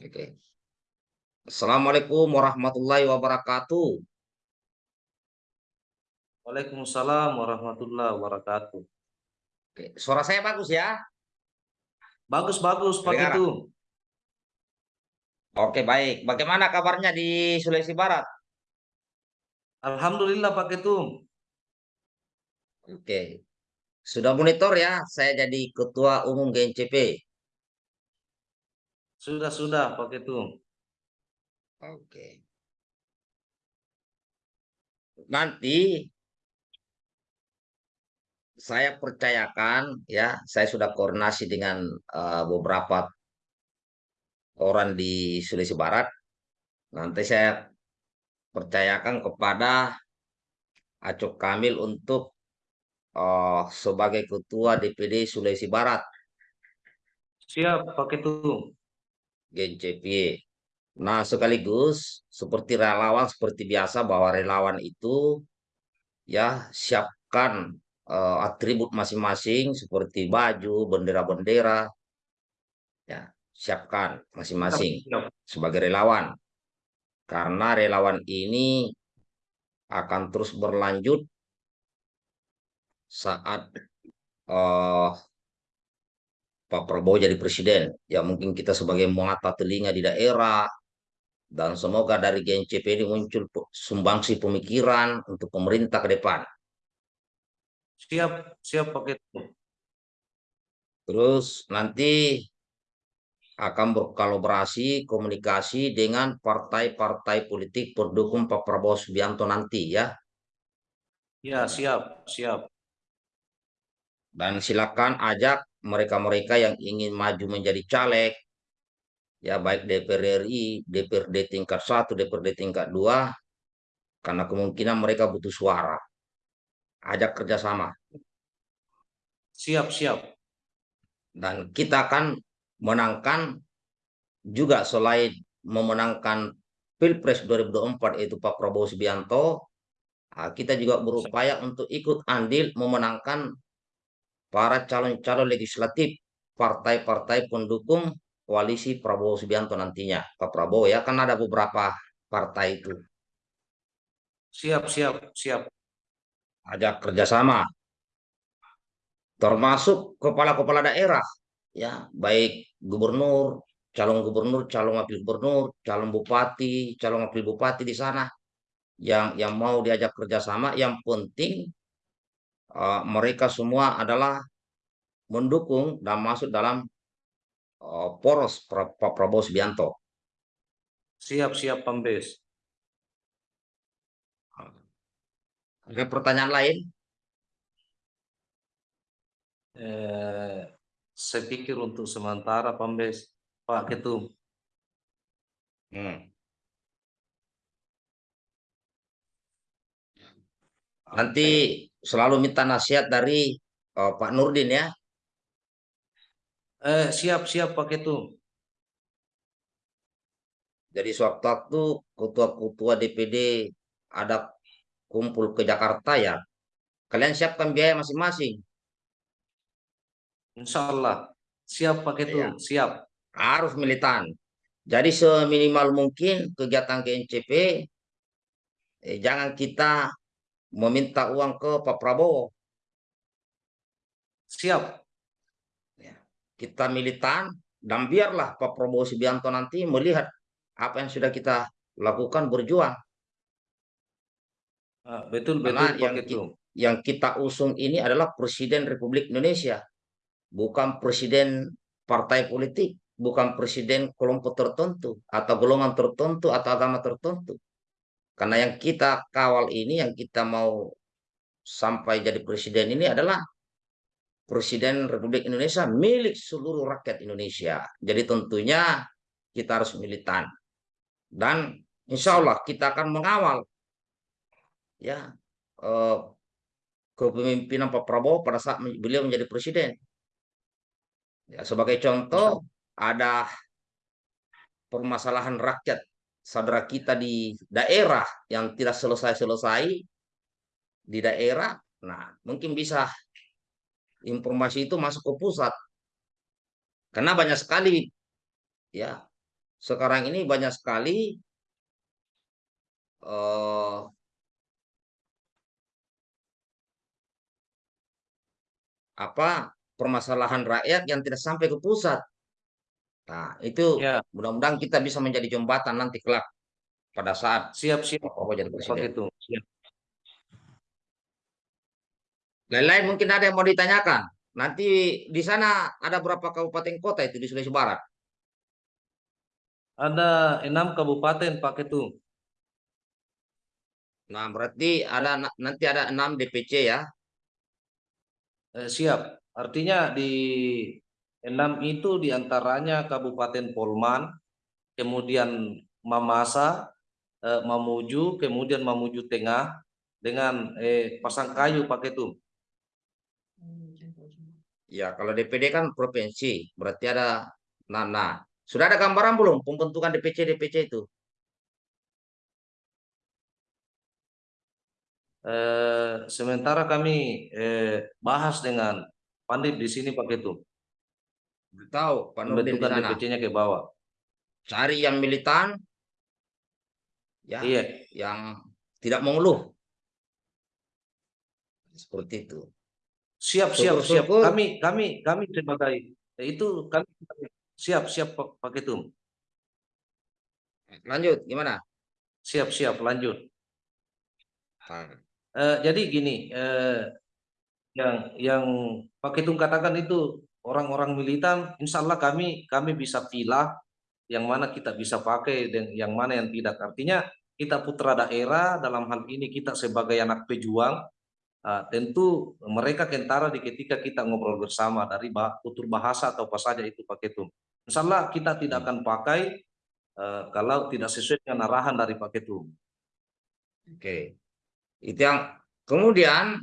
Oke. Assalamualaikum warahmatullahi wabarakatuh. Waalaikumsalam warahmatullahi wabarakatuh. Oke. Suara saya bagus ya? Bagus bagus Pak Dengar. itu. Oke baik. Bagaimana kabarnya di Sulawesi Barat? Alhamdulillah Pak itu. Oke. Sudah monitor ya? Saya jadi ketua umum GNCP. Sudah sudah Pak itu. Oke. Nanti saya percayakan ya, saya sudah koordinasi dengan uh, beberapa orang di Sulawesi Barat. Nanti saya percayakan kepada Acok Kamil untuk uh, sebagai ketua DPD Sulawesi Barat. Siap Pak itu. GNCP. Nah, sekaligus seperti relawan seperti biasa bahwa relawan itu ya siapkan uh, atribut masing-masing seperti baju, bendera-bendera. Ya, siapkan masing-masing sebagai relawan. Karena relawan ini akan terus berlanjut saat uh, Pak Prabowo jadi presiden. Ya mungkin kita sebagai mata telinga di daerah, dan semoga dari GNCP ini muncul sumbangsi pemikiran untuk pemerintah ke depan. Siap, siap Pak itu. Terus nanti akan berkolaborasi komunikasi dengan partai-partai politik pendukung Pak Prabowo Subianto nanti ya. Ya, siap, siap. Dan silakan ajak mereka-mereka yang ingin maju menjadi caleg ya baik DPR RI, DPRD tingkat 1, DPRD tingkat 2 karena kemungkinan mereka butuh suara. Ajak kerjasama. Siap, siap. Dan kita akan menangkan juga selain memenangkan Pilpres 2024 yaitu Pak Prabowo Subianto, ah, kita juga berupaya untuk ikut andil memenangkan para calon-calon legislatif partai-partai pendukung koalisi Prabowo Subianto nantinya. Pak Prabowo ya, kan ada beberapa partai itu. Siap, siap, siap. Ada kerjasama. Termasuk kepala-kepala daerah. ya Baik gubernur, calon gubernur, calon wakil gubernur, calon bupati, calon wakil bupati di sana. Yang yang mau diajak kerjasama, yang penting uh, mereka semua adalah mendukung dan masuk dalam uh, poros Pak Prabowo Subianto. Siap, siap, Pambes. Ada pertanyaan lain? Eh, saya pikir untuk sementara, Pambes, Pak Ketum. Hmm. Nanti selalu minta nasihat dari uh, Pak Nurdin ya. Eh, siap, siap Pak Ketum. Jadi sewaktu-waktu ketua-ketua DPD ada kumpul ke Jakarta ya, kalian siapkan biaya masing-masing. Insya Allah. Siap Pak Ketum, ya. siap. Harus militan. Jadi seminimal mungkin kegiatan KNCP, eh, jangan kita meminta uang ke Pak Prabowo. Siap kita militan dan biarlah Pak Prabowo Subianto nanti melihat apa yang sudah kita lakukan berjuang. Ah, betul betul yang, kita, yang kita usung ini adalah Presiden Republik Indonesia, bukan Presiden partai politik, bukan Presiden kelompok tertentu atau golongan tertentu atau agama tertentu. Karena yang kita kawal ini, yang kita mau sampai jadi presiden ini adalah Presiden Republik Indonesia milik seluruh rakyat Indonesia. Jadi tentunya kita harus militan. Dan insya Allah kita akan mengawal ya eh, kepemimpinan Pak Prabowo pada saat beliau menjadi presiden. Ya, sebagai contoh ada permasalahan rakyat saudara kita di daerah yang tidak selesai-selesai di daerah. Nah, mungkin bisa informasi itu masuk ke pusat. Karena banyak sekali ya sekarang ini banyak sekali eh, apa permasalahan rakyat yang tidak sampai ke pusat. Nah, itu Ya, mudah-mudahan kita bisa menjadi jembatan nanti kelak pada saat siap siap Pak Prabowo jadi presiden. Ketum. Siap. Lain-lain mungkin ada yang mau ditanyakan. Nanti di sana ada berapa kabupaten kota itu di Sulawesi Barat? Ada enam kabupaten Pak Ketum. Nah, berarti ada nanti ada enam DPC ya. Eh, siap. Artinya di enam itu di antaranya Kabupaten Polman, kemudian Mamasa, eh, Mamuju, kemudian Mamuju Tengah, dengan eh, Pasangkayu Pak Ketum. Ya, kalau DPD kan provinsi, berarti ada Nana. Sudah ada gambaran belum pembentukan DPC DPC itu? Eh, sementara kami eh, bahas dengan Pandit di sini Pak Ketum. Tahu, Pak Nurdin di sana. DPC-nya ke bawah. Cari yang militan, ya, Iya, yang tidak mengeluh. Seperti itu. siap siap siap. Kami kami kami sebagai itu kami siap siap Pak, Ketum. Lanjut, gimana? Siap siap lanjut. Eh, jadi gini, eh, yang yang Pak Ketum katakan itu orang-orang militan, insya Allah kami kami bisa pilah yang mana kita bisa pakai dan yang mana yang tidak. Artinya kita putra daerah dalam hal ini kita sebagai anak pejuang, ah, tentu mereka kentara di ketika kita ngobrol bersama dari bah, bahasa atau apa saja itu Pak Ketum. Insya Allah kita tidak akan pakai eh, kalau tidak sesuai dengan arahan dari Pak Ketum. Oke. Itu yang kemudian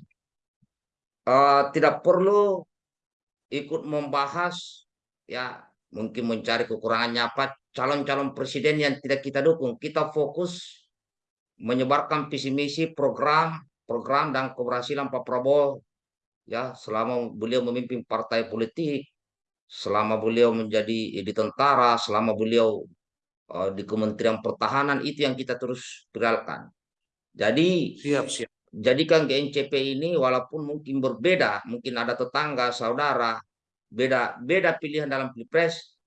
eh, tidak perlu ikut membahas ya mungkin mencari kekurangannya apa calon-calon presiden yang tidak kita dukung. Kita fokus menyebarkan visi misi program program dan keberhasilan Pak Prabowo ya selama beliau memimpin partai politik, selama beliau menjadi di tentara, selama beliau eh, di Kementerian Pertahanan itu yang kita terus tinggalkan. Jadi Siap siap. Jadikan GNCP ini walaupun mungkin berbeda, mungkin ada tetangga, saudara, beda beda pilihan dalam pilpres.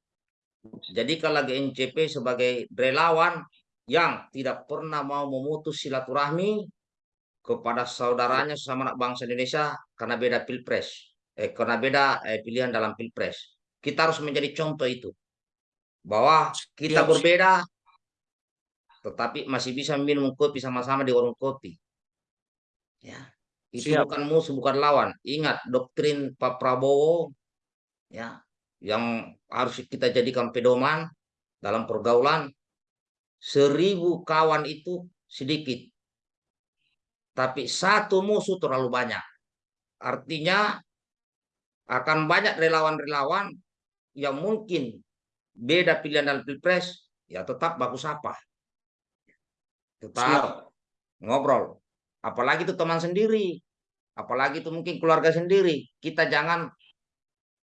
Jadikanlah GNCP sebagai relawan yang tidak pernah mau memutus silaturahmi kepada saudaranya sesama anak bangsa Indonesia karena beda pilpres, eh, karena beda eh, pilihan dalam pilpres. Kita harus menjadi contoh itu bahwa kita siap. berbeda, tetapi masih bisa minum kopi sama-sama di warung kopi. Ya, itu Siap. bukan musuh, bukan lawan. Ingat doktrin Pak Prabowo, ya, yang harus kita jadikan pedoman dalam pergaulan. Seribu kawan itu sedikit, tapi satu musuh terlalu banyak. Artinya akan banyak relawan-relawan yang mungkin beda pilihan dalam pilpres, ya tetap bagus apa, tetap Siap. ngobrol. Apalagi itu teman sendiri, apalagi itu mungkin keluarga sendiri. Kita jangan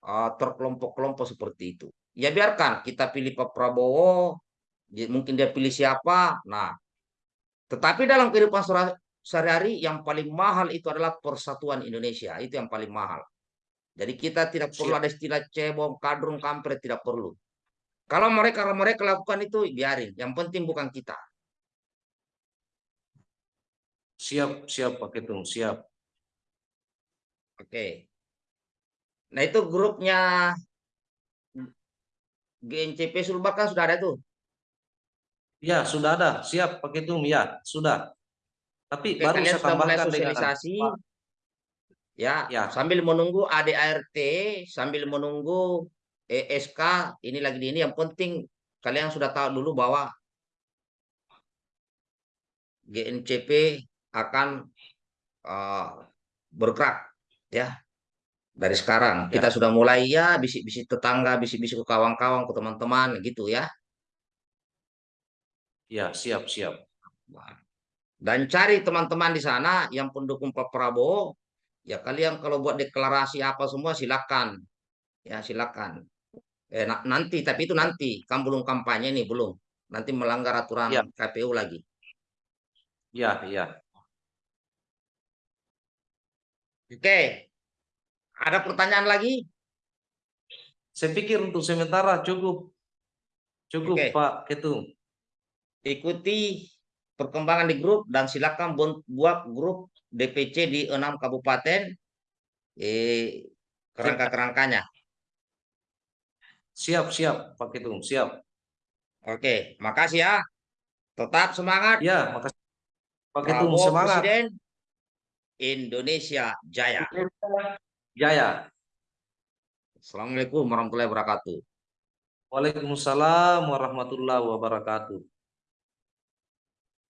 uh, terkelompok-kelompok seperti itu. Ya biarkan kita pilih Pak Prabowo, dia- mungkin dia pilih siapa. Nah, tetapi dalam kehidupan sehari- sehari-hari yang paling mahal itu adalah persatuan Indonesia. Itu yang paling mahal. Jadi kita tidak perlu ada istilah cebong, kadrung, kampret, tidak perlu. Kalau mereka kalau mereka lakukan itu biarin. Yang penting bukan kita. Siap, siap Pak Ketum, siap. Oke. Nah itu grupnya GNCP Sulbar kan sudah ada tuh. Ya, sudah ada. Siap Pak Ketum, ya, sudah. Tapi Oke, baru saya tambahkan sosialisasi. Ya, Ya. sambil menunggu ADART, sambil menunggu ESK, ini lagi di ini. Yang penting kalian sudah tahu dulu bahwa GNCP akan uh, bergerak ya dari sekarang. Ya. Kita sudah mulai ya bisik-bisik tetangga, bisik-bisik ke kawan-kawan, ke teman-teman gitu ya. ya, siap, siap. Dan cari teman-teman di sana yang pendukung Pak Prabowo, ya kalian kalau buat deklarasi apa semua silakan. Ya silakan. Eh, na- nanti, tapi itu nanti. Kan belum kampanye nih, belum. Nanti melanggar aturan Ya. KPU lagi. Ya, ya. Oke. Ada pertanyaan lagi? Saya pikir untuk sementara cukup. Cukup, Oke. Pak Ketum. Ikuti perkembangan di grup dan silakan bu- buat grup DPC di enam kabupaten eh, kerangka-kerangkanya. Siap, siap, Pak Ketum, siap. Oke, makasih ya. Tetap semangat. Ya, makasih. Pak Ketum, Prabowo semangat. Presiden Indonesia Jaya. Jaya. Assalamualaikum warahmatullahi wabarakatuh. Waalaikumsalam warahmatullahi wabarakatuh.